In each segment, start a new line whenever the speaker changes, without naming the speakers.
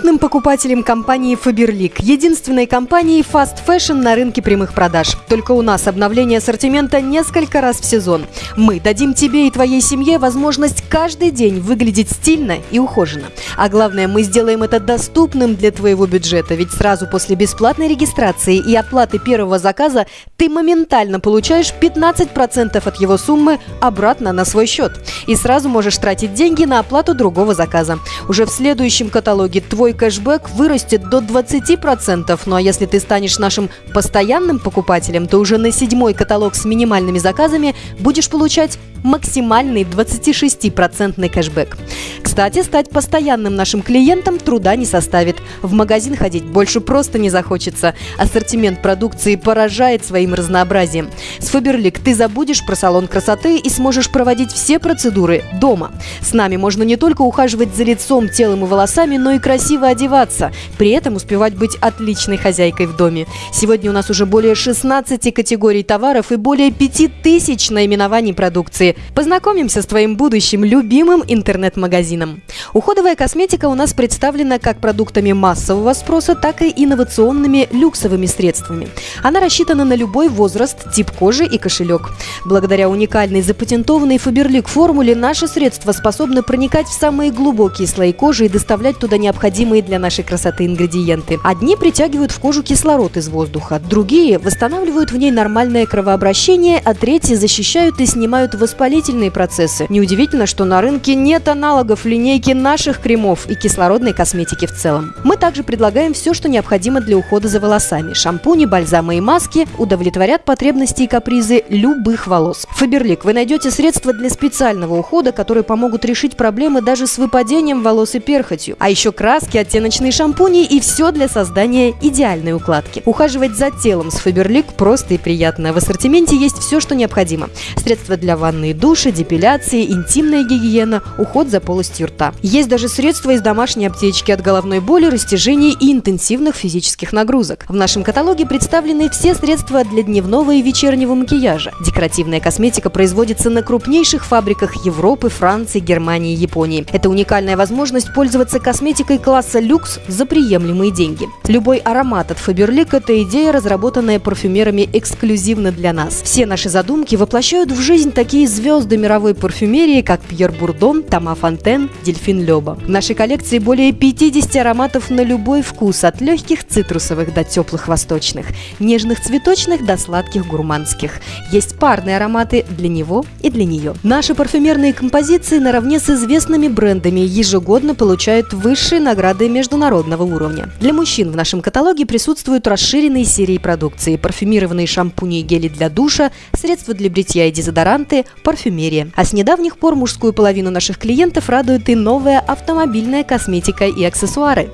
Интеллигентным покупателям компании Faberlic, единственной компании Fast Fashion на рынке прямых продаж. Только у нас обновление ассортимента несколько раз в сезон. Мы дадим тебе и твоей семье возможность каждый день выглядеть стильно и ухоженно. А главное, мы сделаем это доступным для твоего бюджета, ведь сразу после бесплатной регистрации и оплаты первого заказа ты моментально получаешь 15% от его суммы обратно на свой счет. И сразу можешь тратить деньги на оплату другого заказа. Уже в следующем каталоге твой кэшбэк вырастет до 20%, ну а если ты станешь нашим постоянным покупателем, то уже на седьмой каталог с минимальными заказами будешь получать максимальный 26% кэшбэк. Кстати, стать постоянным нашим клиентом труда не составит. В магазин ходить больше просто не захочется. Ассортимент продукции поражает своим разнообразием. С Фаберлик ты забудешь про салон красоты и сможешь проводить все процедуры дома. С нами можно не только ухаживать за лицом, телом и волосами, но и красиво одеваться. При этом успевать быть отличной хозяйкой в доме. Сегодня у нас уже более 16 категорий товаров и более 5000 наименований продукции. Познакомимся с твоим будущим любимым интернет-магазином. Уходовая косметика у нас представлена как продуктами массового спроса, так и инновационными люксовыми средствами. Она рассчитана на любой возраст, тип кожи и кошелек. Благодаря уникальной запатентованной Фаберлик формуле наши средства способны проникать в самые глубокие слои кожи и доставлять туда необходимые для нашей красоты ингредиенты. Одни притягивают в кожу кислород из воздуха, другие восстанавливают в ней нормальное кровообращение, а третьи защищают и снимают воспалительные процессы. Неудивительно, что на рынке нет аналогов линейки наших кремов и кислородной косметики в целом. Мы также предлагаем все, что необходимо для ухода за волосами. Шампуни, бальзамы и маски удовлетворят потребности и капризы любых волос. Фаберлик, вы найдете средства для специального ухода, которые помогут решить проблемы даже с выпадением волос и перхотью. А еще краски, оттеночные шампуни и все для создания идеальной укладки. Ухаживать за телом с Фаберлик просто и приятно. В ассортименте есть все, что необходимо. Средства для ванны и душа, депиляции, интимная гигиена, уход за полостью рта. Есть даже средства из домашней аптечки от головной боли, растяжений и интенсивных физических нагрузок. В нашем каталоге представлены все средства для дневного и вечернего макияжа. Декоративная косметика производится на крупнейших фабриках Европы, Франции, Германии и Японии. Это уникальная возможность пользоваться косметикой класса люкс за приемлемые деньги. Любой аромат от Faberlic – это идея, разработанная парфюмерами эксклюзивно для нас. Все наши задумки воплощают в жизнь такие звезды мировой парфюмерии, как Пьер Бурдон, Тома Фонтен, Дельфин Леба. В нашей коллекции более 50 ароматов на любой вкус, от легких цитрусовых до теплых восточных, нежных цветочных до сладких гурманских. Есть парные ароматы для него и для нее. Наши парфюмерные композиции наравне с известными брендами ежегодно получают высшие награды международного уровня. Для мужчин в нашем каталоге присутствуют расширенные серии продукции, парфюмированные шампуни и гели для душа, средства для бритья и дезодоранты, парфюмерия. А с недавних пор мужскую половину наших клиентов радует и новая автомобильная косметика и аксессуары.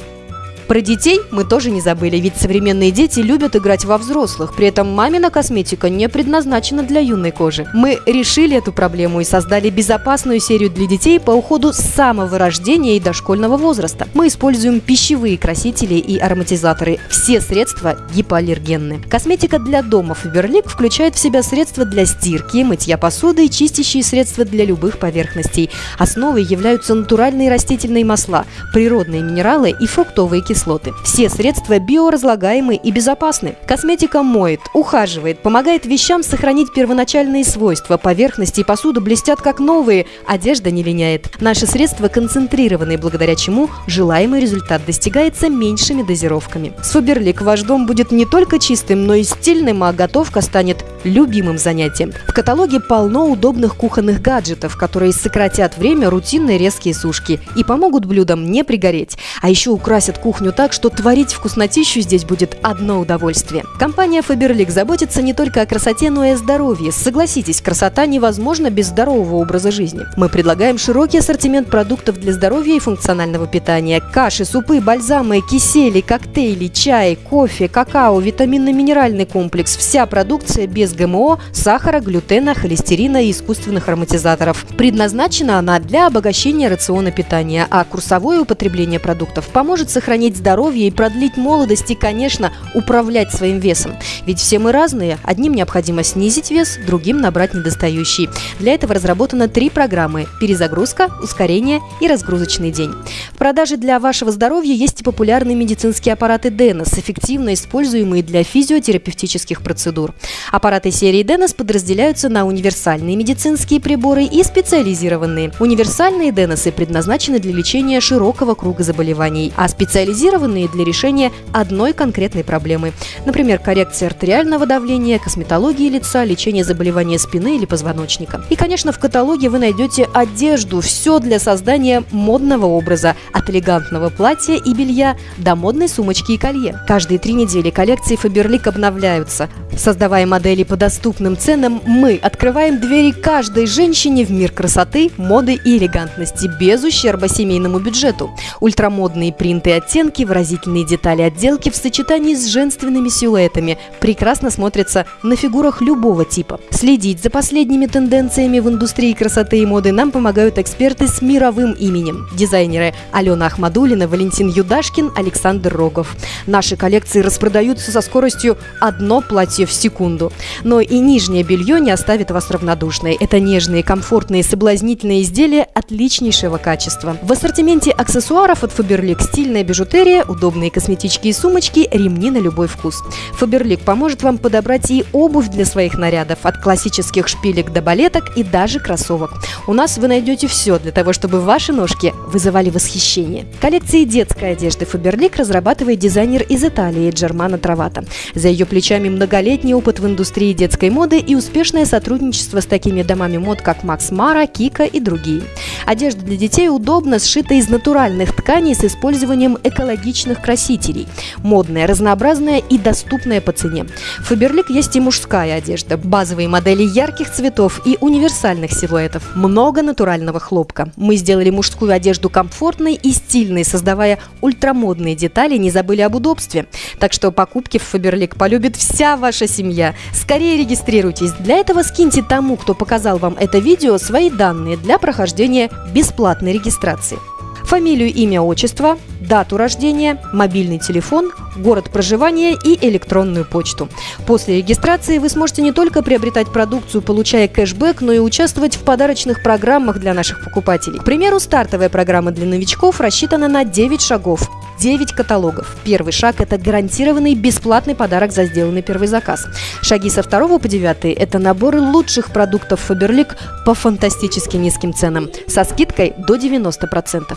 Про детей мы тоже не забыли, ведь современные дети любят играть во взрослых, при этом мамина косметика не предназначена для юной кожи. Мы решили эту проблему и создали безопасную серию для детей по уходу с самого рождения и дошкольного возраста. Мы используем пищевые красители и ароматизаторы. Все средства гипоаллергенны. Косметика для дома Faberlic включает в себя средства для стирки, мытья посуды и чистящие средства для любых поверхностей. Основой являются натуральные растительные масла, природные минералы и фруктовые кислоты кислоты. Все средства биоразлагаемы и безопасны. Косметика моет, ухаживает, помогает вещам сохранить первоначальные свойства. Поверхности и посуда блестят как новые, одежда не линяет. Наши средства концентрированы, благодаря чему желаемый результат достигается меньшими дозировками. С Фаберлик ваш дом будет не только чистым, но и стильным, а готовка станет любимым занятием. В каталоге полно удобных кухонных гаджетов, которые сократят время рутинной резкие сушки и помогут блюдам не пригореть. А еще украсят кухню так, что творить вкуснотищу здесь будет одно удовольствие. Компания Faberlic заботится не только о красоте, но и о здоровье. Согласитесь, красота невозможна без здорового образа жизни. Мы предлагаем широкий ассортимент продуктов для здоровья и функционального питания. Каши, супы, бальзамы, кисели, коктейли, чай, кофе, какао, витаминно-минеральный комплекс. Вся продукция без ГМО, сахара, глютена, холестерина и искусственных ароматизаторов. Предназначена она для обогащения рациона питания, а курсовое употребление продуктов поможет сохранить здоровье и продлить молодость и, конечно, управлять своим весом. Ведь все мы разные. Одним необходимо снизить вес, другим набрать недостающий. Для этого разработано три программы – перезагрузка, ускорение и разгрузочный день. В продаже для вашего здоровья есть и популярные медицинские аппараты Денос, эффективно используемые для физиотерапевтических процедур. Аппараты серии Денос подразделяются на универсальные медицинские приборы и специализированные. Универсальные Деносы предназначены для лечения широкого круга заболеваний, а специализированные для решения одной конкретной проблемы. Например, коррекция артериального давления, косметологии лица, лечение заболевания спины или позвоночника. И, конечно, в каталоге вы найдете одежду, все для создания модного образа, от элегантного платья и белья до модной сумочки и колье. Каждые три недели коллекции Faberlic обновляются. Создавая модели по доступным ценам, мы открываем двери каждой женщине в мир красоты, моды и элегантности без ущерба семейному бюджету. Ультрамодные принты и оттенки, выразительные детали отделки в сочетании с женственными силуэтами прекрасно смотрятся на фигурах любого типа. Следить за последними тенденциями в индустрии красоты и моды нам помогают эксперты с мировым именем. Дизайнеры Алена Ахмадулина, Валентин Юдашкин, Александр Рогов. Наши коллекции распродаются со скоростью одно платье в секунду. Но и нижнее белье не оставит вас равнодушной. Это нежные, комфортные, соблазнительные изделия отличнейшего качества. В ассортименте аксессуаров от Faberlic стильная бижутерия, удобные косметички и сумочки, ремни на любой вкус. Faberlic поможет вам подобрать и обувь для своих нарядов, от классических шпилек до балеток и даже кроссовок. У нас вы найдете все для того, чтобы ваши ножки вызывали восхищение. Коллекции детской одежды Faberlic разрабатывает дизайнер из Италии Джермана Травата. За ее плечами многолетний опыт в индустрии детской моды и успешное сотрудничество с такими домами мод, как Макс Мара, Кика и другие. Одежда для детей удобно сшита из натуральных тканей с использованием экологичных красителей. Модная, разнообразная и доступная по цене. В Faberlic есть и мужская одежда, базовые модели ярких цветов и универсальных силуэтов. Много натурального хлопка. Мы сделали мужскую одежду комфортной и стильной, создавая ультрамодные детали, не забыли об удобстве. Так что покупки в Faberlic полюбит вся ваша семья. Скорее регистрируйтесь. Для этого скиньте тому, кто показал вам это видео, свои данные для прохождения бесплатной регистрации. Фамилию, имя, отчество, дату рождения, мобильный телефон, город проживания и электронную почту. После регистрации вы сможете не только приобретать продукцию, получая кэшбэк, но и участвовать в подарочных программах для наших покупателей. К примеру, стартовая программа для новичков рассчитана на 9 шагов. 9 каталогов. Первый шаг – это гарантированный бесплатный подарок за сделанный первый заказ. Шаги со 2 по 9 – это наборы лучших продуктов Faberlic по фантастически низким ценам, со скидкой до 90%.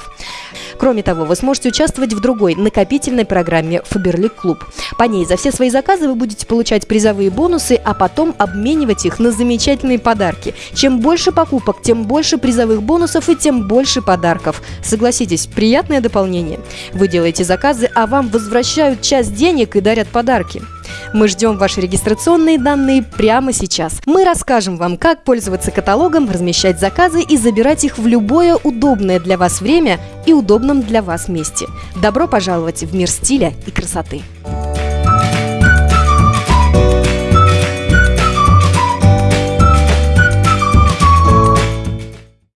Кроме того, вы сможете участвовать в другой накопительной программе Faberlic Клуб. По ней за все свои заказы вы будете получать призовые бонусы, а потом обменивать их на замечательные подарки. Чем больше покупок, тем больше призовых бонусов и тем больше подарков. Согласитесь, приятное дополнение. Вы делаете заказы, а вам возвращают часть денег и дарят подарки. Мы ждем ваши регистрационные данные прямо сейчас. Мы расскажем вам, как пользоваться каталогом, размещать заказы и забирать их в любое удобное для вас время и удобном для вас месте. Добро пожаловать в мир стиля и красоты!